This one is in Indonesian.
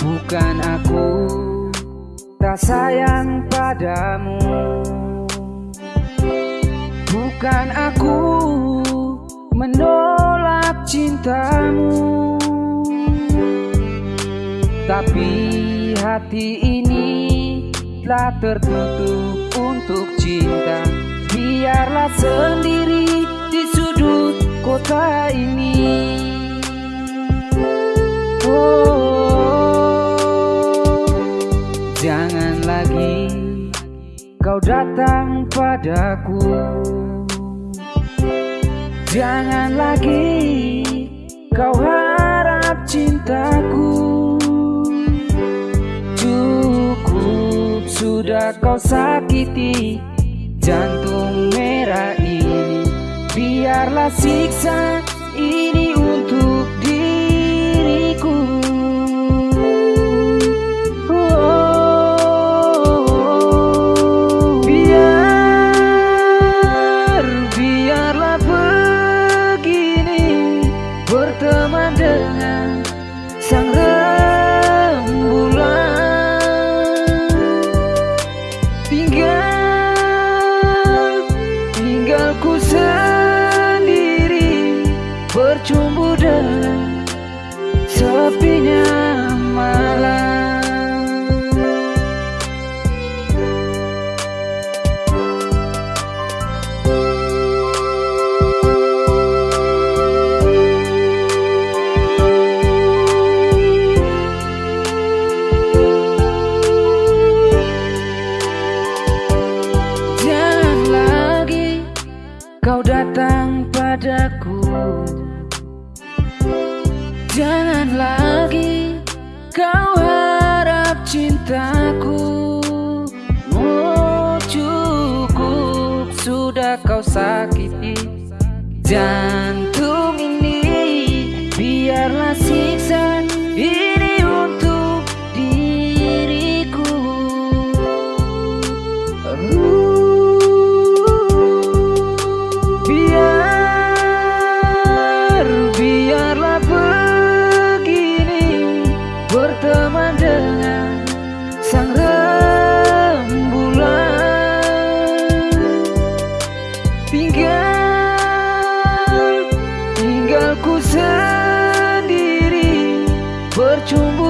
Bukan aku tak sayang padamu. Bukan aku menolak cintamu. Tapi hati ini telah tertutup untuk cinta. Biarlah sendiri di sudut kota ini. Oh, datang padaku. Jangan lagi kau harap cintaku. Cukup sudah kau sakiti jantung merah ini. Biarlah siksa Bercumbu dengan sepinya malam. Jangan lagi kau datang padaku Jangan lagi kau harap cintaku Oh cukup. Sudah kau sakiti Jantung ini biarlah siksa dengan sang rembulan. Tinggal, tinggalku sendiri Bercumbu